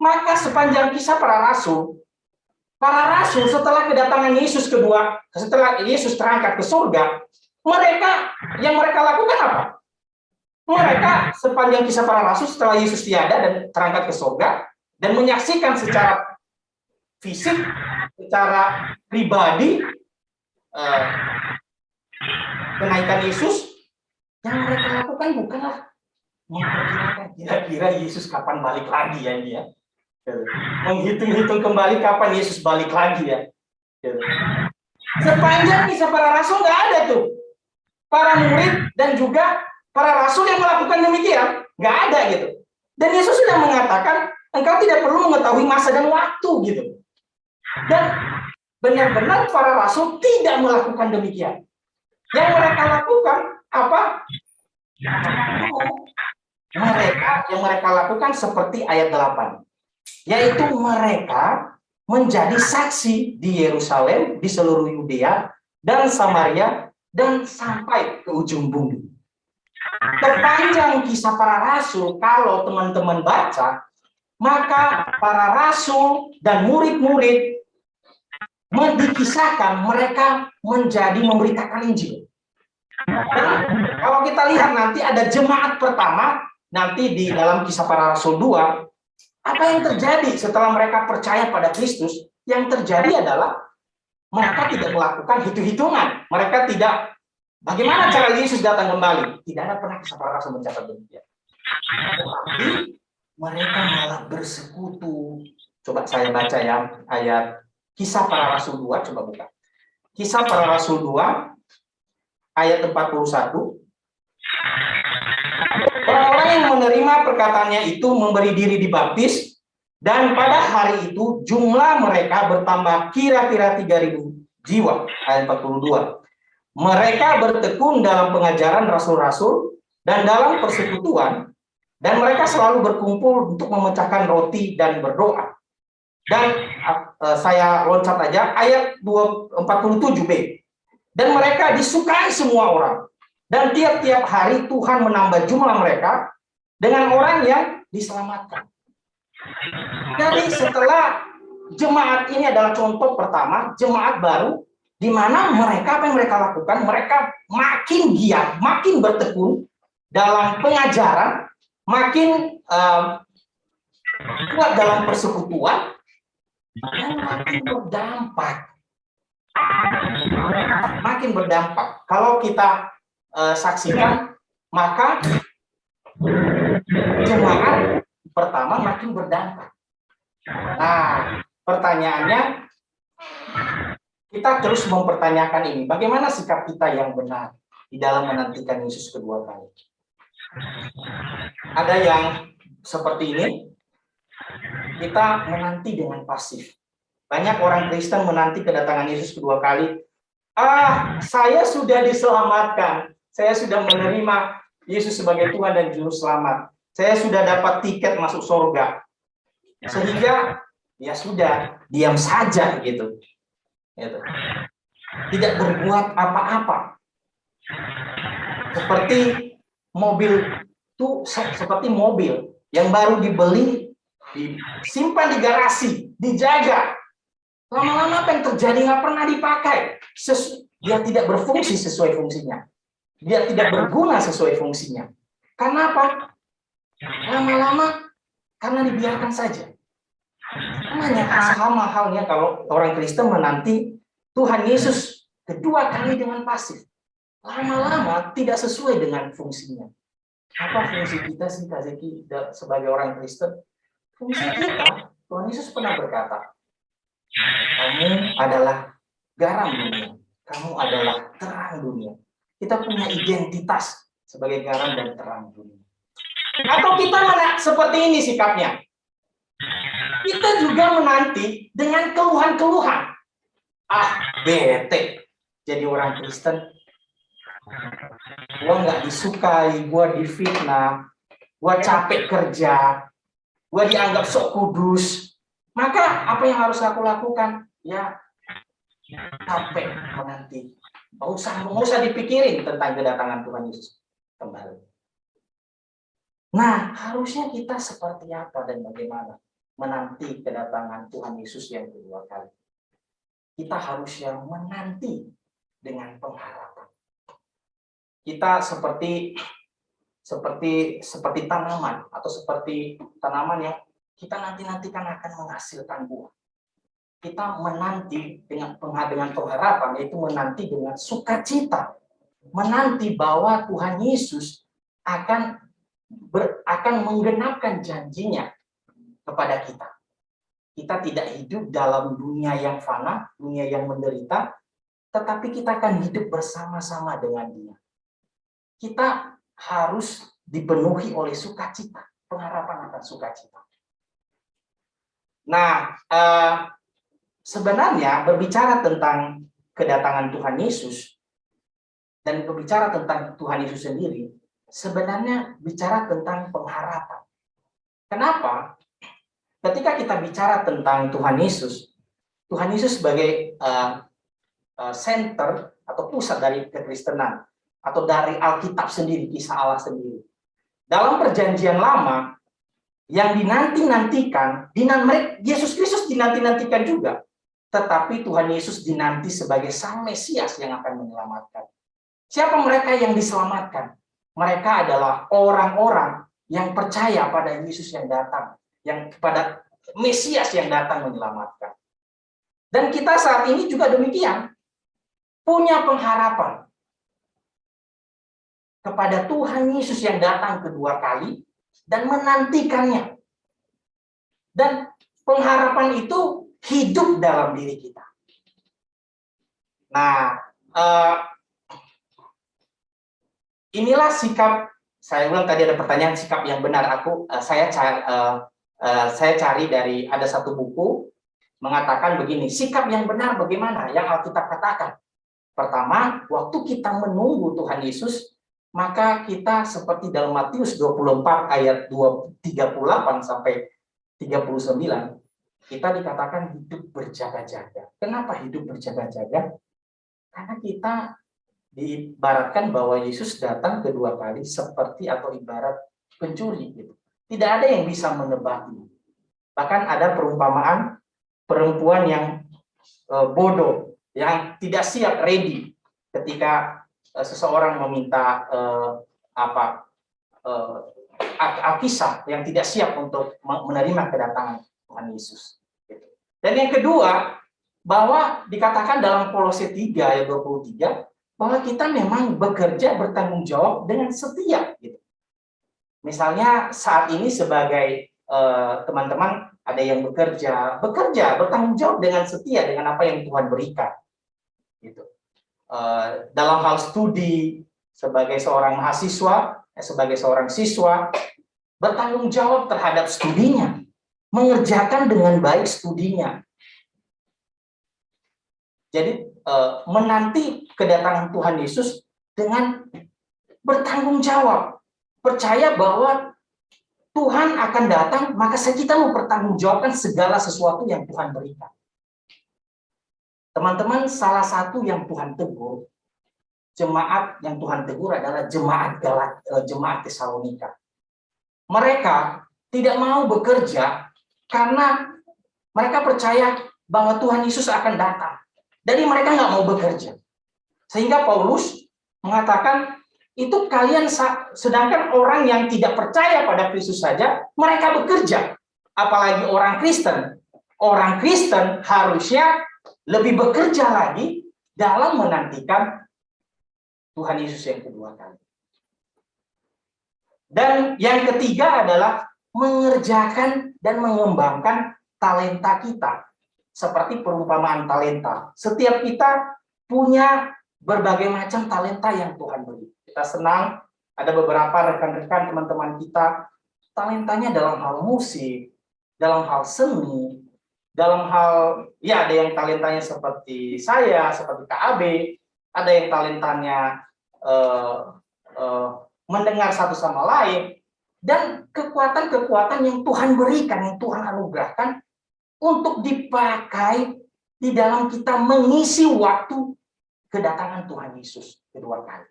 maka sepanjang kisah para rasul, para rasul setelah kedatangan Yesus kedua, setelah Yesus terangkat ke surga, mereka yang mereka lakukan apa? Mereka sepanjang kisah para rasul setelah Yesus tiada dan terangkat ke surga dan menyaksikan secara fisik secara pribadi uh, kenaikan Yesus yang mereka lakukan bukanlah memperkirakan kira-kira Yesus kapan balik lagi ya dia menghitung-hitung kembali kapan Yesus balik lagi ya. Sepanjang kisah para rasul nggak ada tuh. Para murid dan juga para rasul yang melakukan demikian nggak ada gitu. Dan Yesus sudah mengatakan engkau tidak perlu mengetahui masa dan waktu gitu dan benar-benar para rasul tidak melakukan demikian. Yang mereka lakukan apa? Mereka yang mereka lakukan seperti ayat 8. Yaitu mereka menjadi saksi di Yerusalem, di seluruh Yudea dan Samaria dan sampai ke ujung bumi. Terpanjang kisah para rasul kalau teman-teman baca, maka para rasul dan murid-murid dikisahkan mereka menjadi memberitakan Injil. Nah, kalau kita lihat nanti ada jemaat pertama nanti di dalam kisah para rasul 2, apa yang terjadi setelah mereka percaya pada Kristus? Yang terjadi adalah mereka tidak melakukan hitung-hitungan. Mereka tidak bagaimana cara Yesus datang kembali? Tidak ada pernah kisah para rasul mencatat demikian. Mereka malah bersekutu. Coba saya baca ya ayat Kisah para Rasul 2, coba buka. Kisah para Rasul 2, ayat 41. Orang-orang yang menerima perkataannya itu memberi diri dibaptis, dan pada hari itu jumlah mereka bertambah kira-kira 3.000 jiwa. Ayat 42. Mereka bertekun dalam pengajaran rasul-rasul dan dalam persekutuan, dan mereka selalu berkumpul untuk memecahkan roti dan berdoa. Dan uh, saya loncat aja ayat 47b. Dan mereka disukai semua orang. Dan tiap-tiap hari Tuhan menambah jumlah mereka dengan orang yang diselamatkan. Jadi setelah jemaat ini adalah contoh pertama, jemaat baru, di mana mereka apa yang mereka lakukan? Mereka makin giat, makin bertekun dalam pengajaran, makin uh, kuat dalam persekutuan, makin berdampak. Makin berdampak. Kalau kita uh, saksikan, maka jemaat pertama makin berdampak. Nah, pertanyaannya, kita terus mempertanyakan ini. Bagaimana sikap kita yang benar di dalam menantikan Yesus kedua kali? Ada yang seperti ini, kita menanti dengan pasif. Banyak orang Kristen menanti kedatangan Yesus kedua kali. Ah, saya sudah diselamatkan. Saya sudah menerima Yesus sebagai Tuhan dan Juru Selamat. Saya sudah dapat tiket masuk surga. Sehingga ya sudah, diam saja gitu. gitu. Tidak berbuat apa-apa. Seperti mobil itu seperti mobil yang baru dibeli, disimpan di garasi, dijaga. Lama-lama apa yang terjadi nggak pernah dipakai. Sesu dia tidak berfungsi sesuai fungsinya. Dia tidak berguna sesuai fungsinya. Karena apa? Lama-lama karena dibiarkan saja. Namanya sama halnya kalau orang Kristen menanti Tuhan Yesus kedua kali dengan pasif. Lama-lama tidak sesuai dengan fungsinya. Apa fungsi kita sih Kak Zeki sebagai orang Kristen? Fungsi kita, Tuhan Yesus pernah berkata, kamu adalah garam dunia, kamu adalah terang dunia. Kita punya identitas sebagai garam dan terang dunia. Atau kita mana seperti ini sikapnya? Kita juga menanti dengan keluhan-keluhan. Ah, bete jadi orang Kristen gue nggak disukai, gue difitnah, gue capek kerja, gue dianggap sok kudus, maka apa yang harus aku lakukan? Ya, capek menanti. Nggak usah, nggak usah dipikirin tentang kedatangan Tuhan Yesus kembali. Nah, harusnya kita seperti apa dan bagaimana menanti kedatangan Tuhan Yesus yang kedua kali. Kita harus yang menanti dengan pengharapan kita seperti seperti seperti tanaman atau seperti tanaman yang kita nanti-nantikan akan menghasilkan buah. Kita menanti dengan dengan pengharapan yaitu menanti dengan sukacita, menanti bahwa Tuhan Yesus akan ber, akan menggenapkan janjinya kepada kita. Kita tidak hidup dalam dunia yang fana, dunia yang menderita, tetapi kita akan hidup bersama-sama dengan Dia kita harus dipenuhi oleh sukacita, pengharapan akan sukacita. Nah, eh, sebenarnya berbicara tentang kedatangan Tuhan Yesus dan berbicara tentang Tuhan Yesus sendiri, sebenarnya bicara tentang pengharapan. Kenapa? Ketika kita bicara tentang Tuhan Yesus, Tuhan Yesus sebagai uh, center atau pusat dari kekristenan, atau dari Alkitab sendiri, kisah Allah sendiri. Dalam perjanjian lama, yang dinanti-nantikan, Yesus Kristus dinanti-nantikan juga. Tetapi Tuhan Yesus dinanti sebagai Sang Mesias yang akan menyelamatkan. Siapa mereka yang diselamatkan? Mereka adalah orang-orang yang percaya pada Yesus yang datang, yang kepada Mesias yang datang menyelamatkan. Dan kita saat ini juga demikian, punya pengharapan kepada Tuhan Yesus yang datang kedua kali dan menantikannya. Dan pengharapan itu hidup dalam diri kita. Nah, uh, inilah sikap saya ulang tadi ada pertanyaan sikap yang benar aku uh, saya cari uh, uh, saya cari dari ada satu buku mengatakan begini sikap yang benar bagaimana yang Alkitab katakan pertama waktu kita menunggu Tuhan Yesus maka kita seperti dalam Matius 24 ayat 38 sampai 39 kita dikatakan hidup berjaga-jaga. Kenapa hidup berjaga-jaga? Karena kita diibaratkan bahwa Yesus datang kedua kali seperti atau ibarat pencuri gitu. Tidak ada yang bisa menebak Bahkan ada perumpamaan perempuan yang eh, bodoh, yang tidak siap ready ketika seseorang meminta uh, apa uh, Alkisah yang tidak siap untuk menerima kedatangan Tuhan Yesus. Gitu. Dan yang kedua, bahwa dikatakan dalam Kolose 3 ayat 23 bahwa kita memang bekerja bertanggung jawab dengan setia gitu. Misalnya saat ini sebagai teman-teman uh, ada yang bekerja, bekerja bertanggung jawab dengan setia dengan apa yang Tuhan berikan. Gitu. Eh, dalam hal studi sebagai seorang mahasiswa, eh, sebagai seorang siswa, bertanggung jawab terhadap studinya, mengerjakan dengan baik studinya. Jadi eh, menanti kedatangan Tuhan Yesus dengan bertanggung jawab. Percaya bahwa Tuhan akan datang, maka kita mempertanggungjawabkan segala sesuatu yang Tuhan berikan. Teman-teman, salah satu yang Tuhan tegur, jemaat yang Tuhan tegur adalah jemaat Galat, eh, jemaat Tesalonika. Mereka tidak mau bekerja karena mereka percaya bahwa Tuhan Yesus akan datang. Jadi mereka nggak mau bekerja. Sehingga Paulus mengatakan itu kalian sedangkan orang yang tidak percaya pada Kristus saja mereka bekerja apalagi orang Kristen orang Kristen harusnya lebih bekerja lagi dalam menantikan Tuhan Yesus yang kedua kali. Dan yang ketiga adalah mengerjakan dan mengembangkan talenta kita seperti perumpamaan talenta. Setiap kita punya berbagai macam talenta yang Tuhan beri. Kita senang ada beberapa rekan-rekan teman-teman kita talentanya dalam hal musik, dalam hal seni, dalam hal ya ada yang talentanya seperti saya, seperti KAB, ada yang talentanya uh, uh, mendengar satu sama lain, dan kekuatan-kekuatan yang Tuhan berikan, yang Tuhan anugerahkan untuk dipakai di dalam kita mengisi waktu kedatangan Tuhan Yesus kedua kali.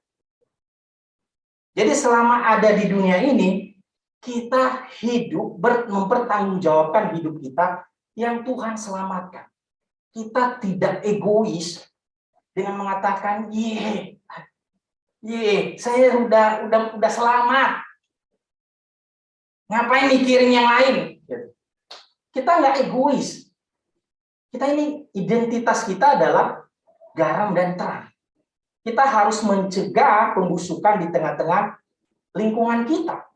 Jadi selama ada di dunia ini, kita hidup, mempertanggungjawabkan hidup kita yang Tuhan selamatkan. Kita tidak egois dengan mengatakan, ye, ye, saya udah udah udah selamat. Ngapain mikirin yang lain? Kita nggak egois. Kita ini identitas kita adalah garam dan terang kita harus mencegah pembusukan di tengah-tengah lingkungan kita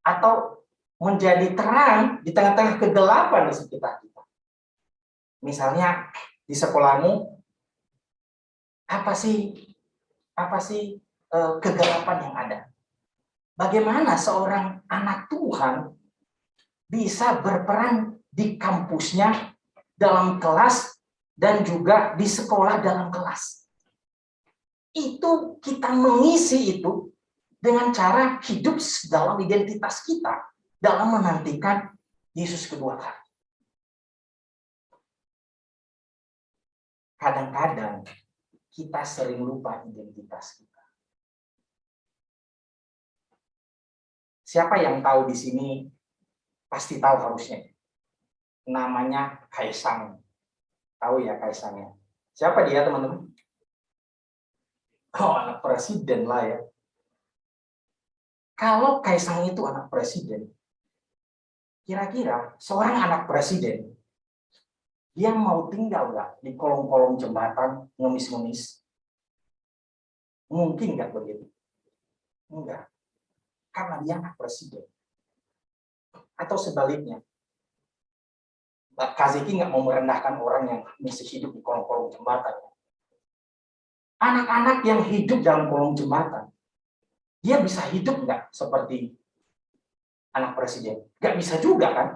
atau menjadi terang di tengah-tengah kegelapan di sekitar kita. Misalnya di sekolahmu apa sih apa sih eh, kegelapan yang ada? Bagaimana seorang anak Tuhan bisa berperan di kampusnya dalam kelas dan juga di sekolah dalam kelas? itu kita mengisi itu dengan cara hidup dalam identitas kita dalam menantikan Yesus kedua kali. Kadang-kadang kita sering lupa identitas kita. Siapa yang tahu di sini pasti tahu harusnya. Namanya Kaisang. Tahu ya Kaisangnya. Siapa dia teman-teman? Oh, anak presiden lah ya. Kalau Kaisang itu anak presiden, kira-kira seorang anak presiden, dia mau tinggal nggak di kolong-kolong jembatan ngemis-ngemis? Mungkin nggak begitu? Enggak. Karena dia anak presiden. Atau sebaliknya, Mbak Kaziki nggak mau merendahkan orang yang masih hidup di kolong-kolong jembatan anak-anak yang hidup dalam kolong jembatan, dia bisa hidup nggak seperti anak presiden? Nggak bisa juga kan?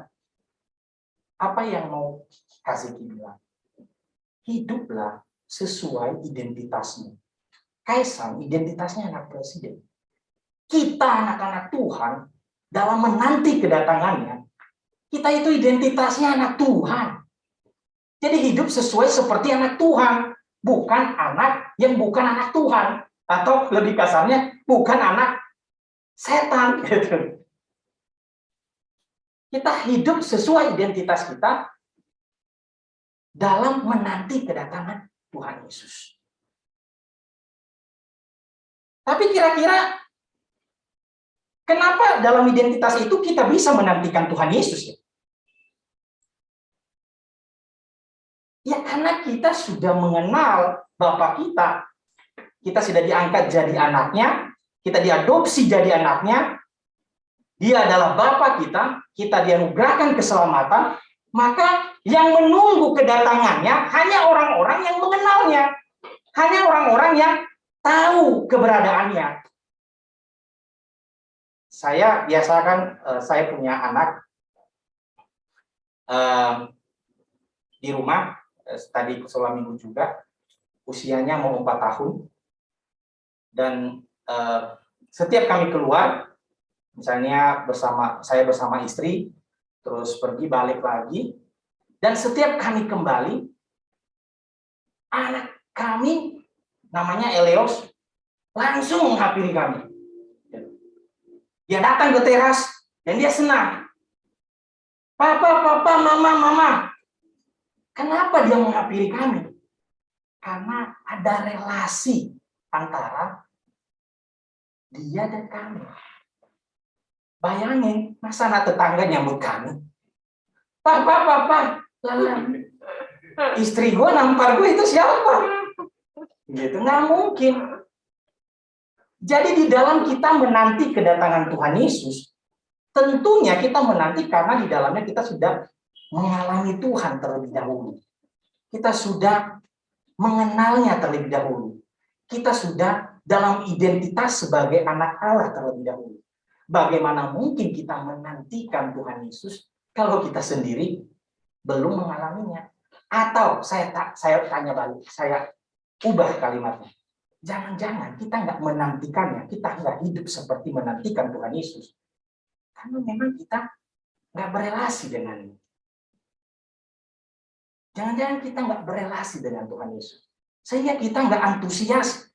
Apa yang mau kasih bilang? Hiduplah sesuai identitasmu. Kaisang identitasnya anak presiden. Kita anak-anak Tuhan dalam menanti kedatangannya, kita itu identitasnya anak Tuhan. Jadi hidup sesuai seperti anak Tuhan bukan anak yang bukan anak Tuhan atau lebih kasarnya bukan anak setan gitu. Kita hidup sesuai identitas kita dalam menanti kedatangan Tuhan Yesus. Tapi kira-kira kenapa dalam identitas itu kita bisa menantikan Tuhan Yesus ya? Ya karena kita sudah mengenal Bapak kita. Kita sudah diangkat jadi anaknya, kita diadopsi jadi anaknya, dia adalah Bapak kita, kita dianugerahkan keselamatan, maka yang menunggu kedatangannya hanya orang-orang yang mengenalnya. Hanya orang-orang yang tahu keberadaannya. Saya biasakan, eh, saya punya anak eh, di rumah, Eh, tadi sholat minggu juga usianya mau empat tahun dan setiap kami keluar, misalnya bersama saya bersama istri, terus pergi balik lagi, dan setiap kami kembali, anak kami namanya Eleos langsung menghampiri kami. Dia datang ke teras dan dia senang. Papa, papa, mama, mama. Kenapa dia menghampiri kami? Karena ada relasi antara dia dan kami. Bayangin, masa anak tetangga nyambut kami? Papa, papa, istri gue nampar gue itu siapa? Gitu, nggak mungkin. Jadi di dalam kita menanti kedatangan Tuhan Yesus, tentunya kita menanti karena di dalamnya kita sudah mengalami Tuhan terlebih dahulu. Kita sudah mengenalnya terlebih dahulu. Kita sudah dalam identitas sebagai anak Allah terlebih dahulu. Bagaimana mungkin kita menantikan Tuhan Yesus kalau kita sendiri belum mengalaminya? Atau saya tak saya tanya balik, saya ubah kalimatnya. Jangan-jangan kita nggak menantikannya, kita nggak hidup seperti menantikan Tuhan Yesus. Karena memang kita nggak berelasi dengannya. Jangan-jangan kita nggak berelasi dengan Tuhan Yesus. Sehingga kita nggak antusias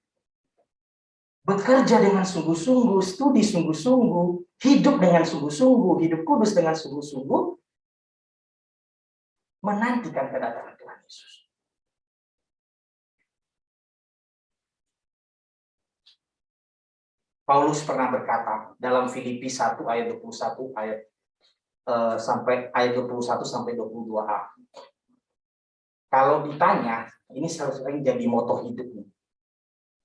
bekerja dengan sungguh-sungguh, studi sungguh-sungguh, hidup dengan sungguh-sungguh, hidup kudus dengan sungguh-sungguh, menantikan kedatangan Tuhan Yesus. Paulus pernah berkata dalam Filipi 1 ayat 21 ayat eh, sampai ayat 21 sampai 22a. Kalau ditanya, ini sering jadi moto hidup nih.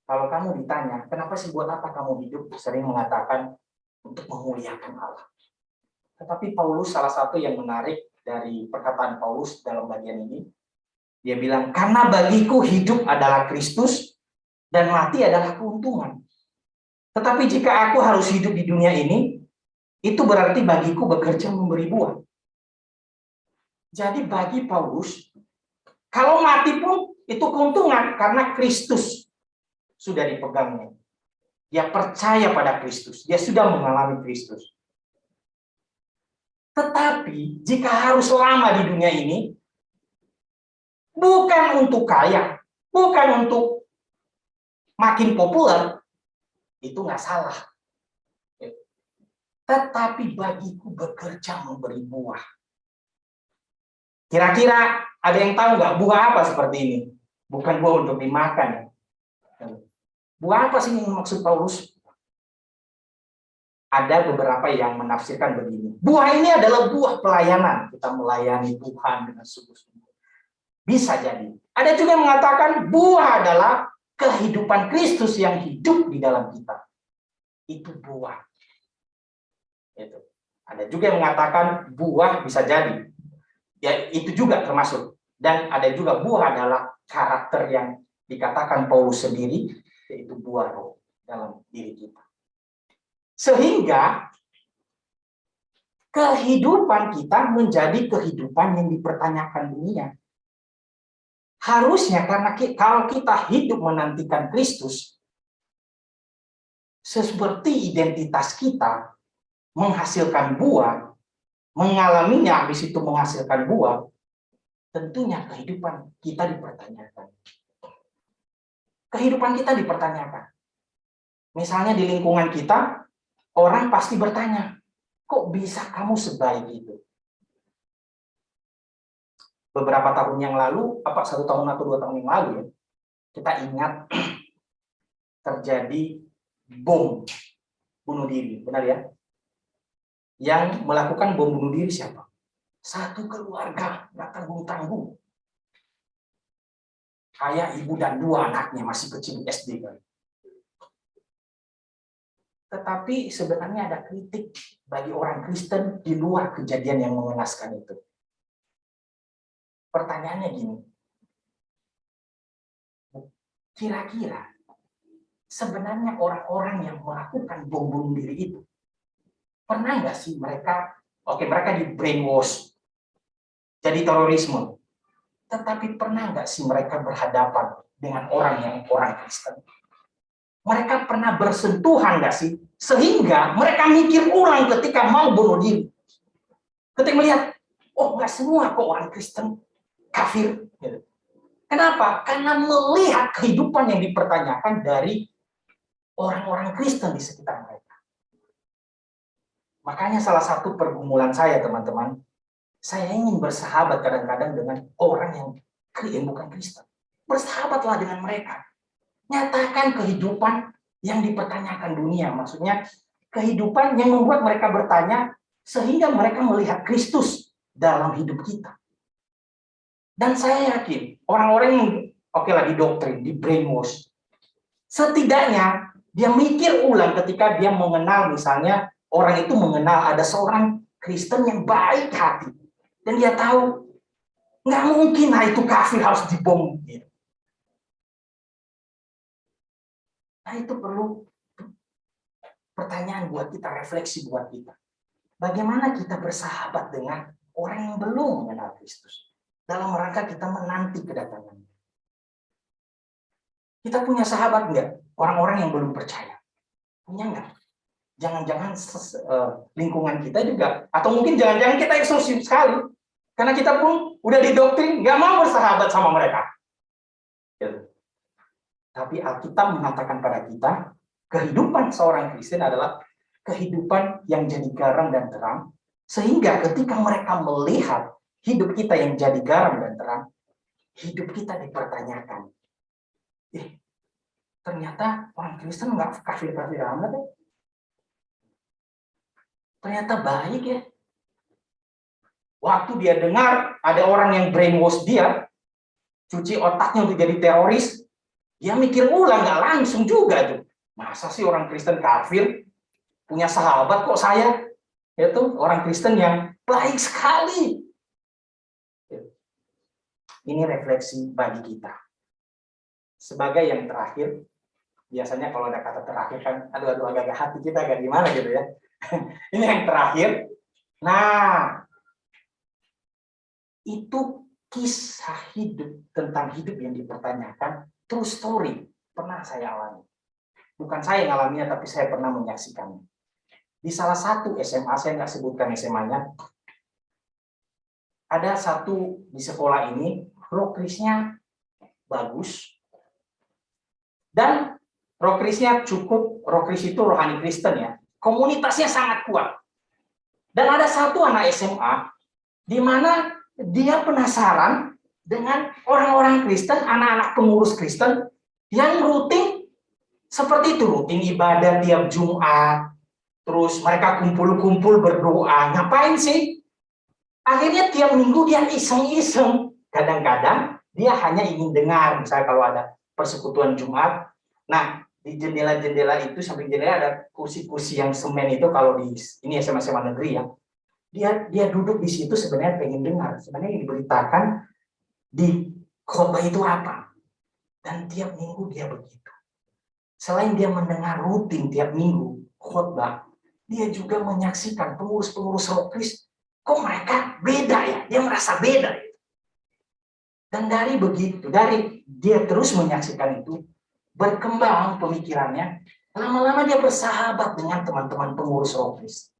Kalau kamu ditanya, kenapa sih buat apa kamu hidup? Sering mengatakan untuk memuliakan Allah. Tetapi Paulus salah satu yang menarik dari perkataan Paulus dalam bagian ini, dia bilang, karena bagiku hidup adalah Kristus dan mati adalah keuntungan. Tetapi jika aku harus hidup di dunia ini, itu berarti bagiku bekerja memberi buah. Jadi bagi Paulus, kalau mati pun itu keuntungan karena Kristus sudah dipegangnya. Dia percaya pada Kristus, dia sudah mengalami Kristus. Tetapi jika harus lama di dunia ini, bukan untuk kaya, bukan untuk makin populer, itu nggak salah. Tetapi bagiku bekerja memberi buah. Kira-kira ada yang tahu nggak buah apa seperti ini? Bukan buah untuk dimakan. Buah apa sih yang maksud Paulus? Ada beberapa yang menafsirkan begini. Buah ini adalah buah pelayanan. Kita melayani Tuhan dengan sungguh-sungguh. Bisa jadi. Ada juga yang mengatakan buah adalah kehidupan Kristus yang hidup di dalam kita. Itu buah. Itu. Ada juga yang mengatakan buah bisa jadi. Ya, itu juga termasuk. Dan ada juga buah adalah karakter yang dikatakan Paulus sendiri, yaitu buah roh dalam diri kita. Sehingga kehidupan kita menjadi kehidupan yang dipertanyakan dunia. Harusnya karena kalau kita hidup menantikan Kristus, seperti identitas kita menghasilkan buah, mengalaminya habis itu menghasilkan buah, tentunya kehidupan kita dipertanyakan. Kehidupan kita dipertanyakan. Misalnya di lingkungan kita, orang pasti bertanya, kok bisa kamu sebaik itu? beberapa tahun yang lalu, apa satu tahun atau dua tahun yang lalu ya, kita ingat terjadi bom bunuh diri, benar ya? Yang melakukan bom bunuh diri siapa? Satu keluarga, nggak tanggung-tanggung. Kayak ibu dan dua anaknya masih kecil SD kan. Tetapi sebenarnya ada kritik bagi orang Kristen di luar kejadian yang mengenaskan itu. Pertanyaannya gini, kira-kira sebenarnya orang-orang yang melakukan bom bunuh diri itu pernah nggak sih mereka, oke mereka di brainwash, jadi terorisme, tetapi pernah nggak sih mereka berhadapan dengan orang yang orang Kristen? mereka pernah bersentuhan nggak sih? Sehingga mereka mikir ulang ketika mau bunuh diri. Ketika melihat, oh nggak semua kok orang Kristen kafir. Gitu. Kenapa? Karena melihat kehidupan yang dipertanyakan dari orang-orang Kristen di sekitar mereka. Makanya salah satu pergumulan saya, teman-teman, saya ingin bersahabat kadang-kadang dengan orang yang bukan Kristen. Bersahabatlah dengan mereka nyatakan kehidupan yang dipertanyakan dunia. Maksudnya kehidupan yang membuat mereka bertanya sehingga mereka melihat Kristus dalam hidup kita. Dan saya yakin orang-orang yang oke di doktrin, di brainwash, setidaknya dia mikir ulang ketika dia mengenal misalnya orang itu mengenal ada seorang Kristen yang baik hati dan dia tahu nggak mungkin lah itu kafir harus dibom gitu. Nah itu perlu pertanyaan buat kita, refleksi buat kita. Bagaimana kita bersahabat dengan orang yang belum mengenal Kristus? Dalam rangka kita menanti kedatangannya. Kita punya sahabat enggak? Orang-orang yang belum percaya. Punya enggak? Jangan-jangan uh, lingkungan kita juga, atau mungkin jangan-jangan kita eksklusif sekali. Karena kita pun udah didoktrin, nggak mau bersahabat sama mereka. Gitu. Tapi Alkitab mengatakan pada kita, kehidupan seorang Kristen adalah kehidupan yang jadi garam dan terang, sehingga ketika mereka melihat hidup kita yang jadi garam dan terang, hidup kita dipertanyakan. Eh, ternyata orang Kristen nggak kafir-kafir amat ya. Ternyata baik ya. Waktu dia dengar ada orang yang brainwash dia, cuci otaknya untuk jadi teroris, dia mikir ulang, nggak langsung juga tuh. Masa sih orang Kristen kafir punya sahabat kok saya? Itu orang Kristen yang baik sekali. Ini refleksi bagi kita. Sebagai yang terakhir, biasanya kalau ada kata terakhir kan, aduh aduh agak, agak hati kita agak gimana gitu ya. Ini yang terakhir. Nah, itu kisah hidup tentang hidup yang dipertanyakan true story pernah saya alami. Bukan saya yang alaminya, tapi saya pernah menyaksikannya. Di salah satu SMA, saya nggak sebutkan SMA-nya, ada satu di sekolah ini, rokrisnya bagus, dan rokrisnya cukup, rokris itu rohani Kristen ya, komunitasnya sangat kuat. Dan ada satu anak SMA, di mana dia penasaran dengan orang-orang Kristen, anak-anak pengurus Kristen yang rutin seperti itu, rutin ibadah tiap Jumat, terus mereka kumpul-kumpul berdoa. Ngapain sih? Akhirnya tiap minggu dia iseng-iseng. Kadang-kadang dia hanya ingin dengar, misalnya kalau ada persekutuan Jumat. Nah, di jendela-jendela itu, samping jendela ada kursi-kursi yang semen itu, kalau di ini SMA-SMA negeri ya, dia dia duduk di situ sebenarnya pengen dengar. Sebenarnya yang diberitakan di khotbah itu apa. Dan tiap minggu dia begitu. Selain dia mendengar rutin tiap minggu khotbah, dia juga menyaksikan pengurus-pengurus rokris, kok mereka beda ya, dia merasa beda. Dan dari begitu, dari dia terus menyaksikan itu, berkembang pemikirannya, lama-lama dia bersahabat dengan teman-teman pengurus rokris.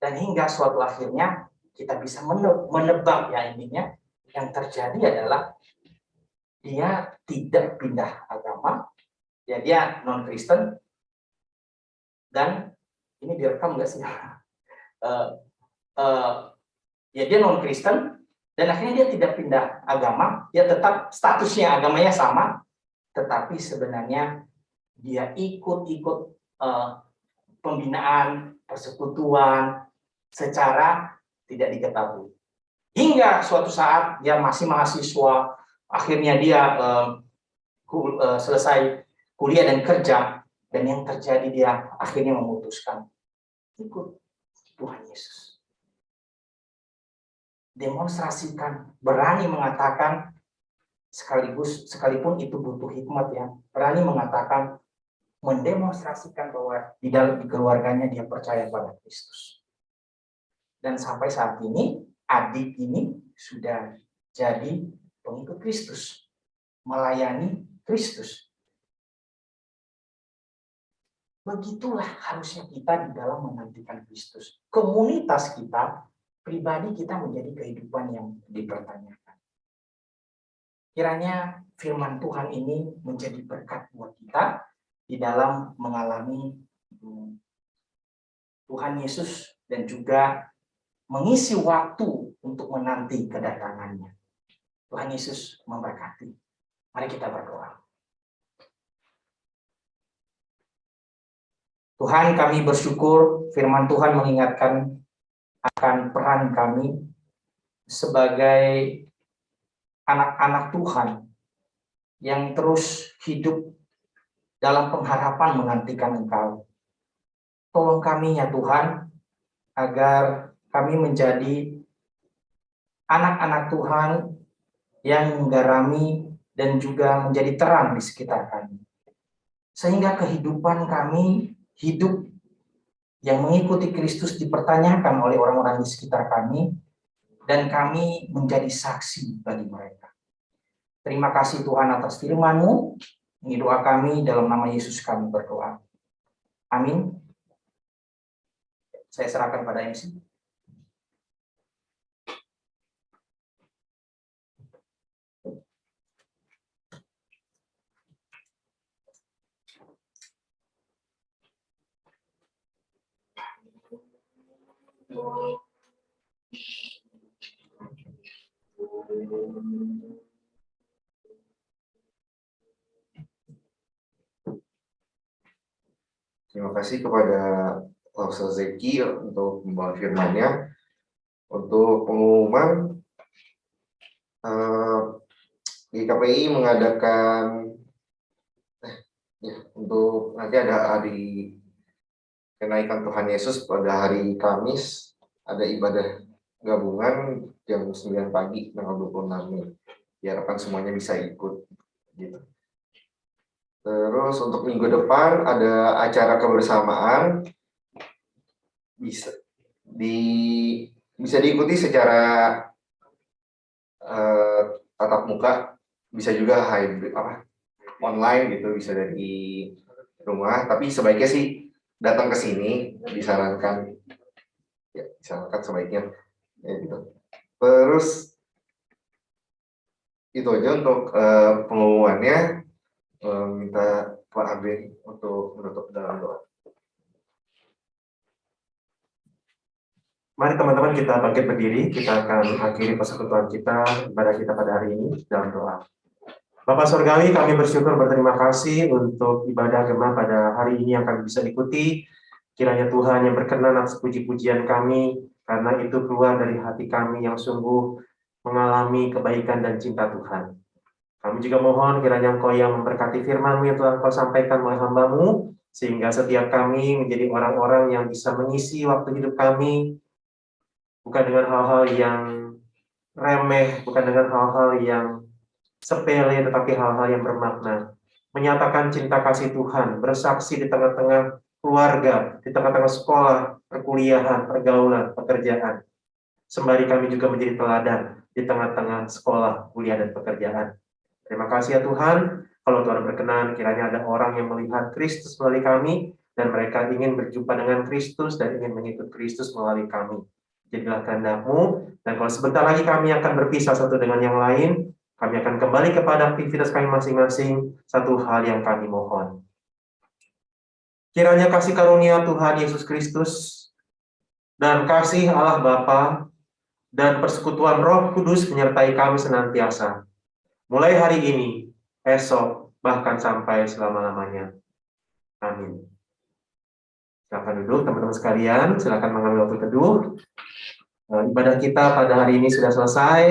Dan hingga suatu akhirnya kita bisa menebak ya intinya yang terjadi adalah dia tidak pindah agama, ya dia non Kristen, dan ini direkam nggak sih? uh, uh, ya dia non Kristen, dan akhirnya dia tidak pindah agama, dia tetap statusnya agamanya sama, tetapi sebenarnya dia ikut-ikut uh, pembinaan, persekutuan, secara tidak diketahui. Hingga suatu saat dia masih mahasiswa, akhirnya dia uh, uh, selesai kuliah dan kerja, dan yang terjadi dia akhirnya memutuskan ikut Tuhan Yesus. Demonstrasikan, berani mengatakan sekaligus sekalipun itu butuh hikmat ya, berani mengatakan mendemonstrasikan bahwa di dalam keluarganya dia percaya pada Kristus. Dan sampai saat ini adik ini sudah jadi pengikut Kristus, melayani Kristus. Begitulah harusnya kita di dalam menantikan Kristus. Komunitas kita, pribadi kita menjadi kehidupan yang dipertanyakan. Kiranya firman Tuhan ini menjadi berkat buat kita di dalam mengalami hmm, Tuhan Yesus dan juga mengisi waktu untuk menanti kedatangannya. Tuhan Yesus memberkati. Mari kita berdoa. Tuhan kami bersyukur firman Tuhan mengingatkan akan peran kami sebagai anak-anak Tuhan yang terus hidup dalam pengharapan menantikan Engkau. Tolong kami ya Tuhan, agar kami menjadi anak-anak Tuhan yang menggarami dan juga menjadi terang di sekitar kami. Sehingga kehidupan kami hidup yang mengikuti Kristus dipertanyakan oleh orang-orang di sekitar kami, dan kami menjadi saksi bagi mereka. Terima kasih Tuhan atas firman-Mu. Ini doa kami dalam nama Yesus kami berdoa. Amin. Saya serahkan pada MC. Terima kasih kepada Pastor Zeki untuk membawa firman-Nya. Untuk pengumuman, uh, di KPI mengadakan eh, ya, untuk nanti ada hari kenaikan Tuhan Yesus pada hari Kamis ada ibadah gabungan jam 9 pagi tanggal 26 Mei. Diharapkan semuanya bisa ikut gitu. Terus untuk minggu depan ada acara kebersamaan bisa di bisa diikuti secara uh, tatap muka, bisa juga hybrid apa online gitu, bisa dari rumah, tapi sebaiknya sih datang ke sini disarankan. Ya disarankan sebaiknya ya gitu. Terus itu aja untuk uh, pengumumannya. Uh, minta Pak Abe untuk menutup dalam doa. Mari teman-teman kita bangkit berdiri, kita akan akhiri persekutuan kita pada kita pada hari ini dalam doa. Bapak Surgawi, kami bersyukur berterima kasih untuk ibadah Gema pada hari ini yang kami bisa ikuti. Kiranya Tuhan yang berkenan atas puji-pujian kami, karena itu keluar dari hati kami yang sungguh mengalami kebaikan dan cinta Tuhan. Kami juga mohon kiranya Engkau yang memberkati firman yang telah Engkau sampaikan oleh hambamu, sehingga setiap kami menjadi orang-orang yang bisa mengisi waktu hidup kami, bukan dengan hal-hal yang remeh, bukan dengan hal-hal yang sepele tetapi hal-hal yang bermakna. Menyatakan cinta kasih Tuhan, bersaksi di tengah-tengah keluarga, di tengah-tengah sekolah, perkuliahan, pergaulan, pekerjaan. Sembari kami juga menjadi teladan di tengah-tengah sekolah, kuliah, dan pekerjaan. Terima kasih ya Tuhan, kalau Tuhan berkenan, kiranya ada orang yang melihat Kristus melalui kami, dan mereka ingin berjumpa dengan Kristus dan ingin mengikut Kristus melalui kami. Jadilah kehendakmu, dan kalau sebentar lagi kami akan berpisah satu dengan yang lain, kami akan kembali kepada aktivitas kami masing-masing, satu hal yang kami mohon. Kiranya kasih karunia Tuhan Yesus Kristus dan kasih Allah Bapa dan persekutuan Roh Kudus menyertai kami senantiasa. Mulai hari ini, esok, bahkan sampai selama-lamanya. Amin. Silakan duduk teman-teman sekalian, silakan mengambil waktu teduh. Eh, ibadah kita pada hari ini sudah selesai.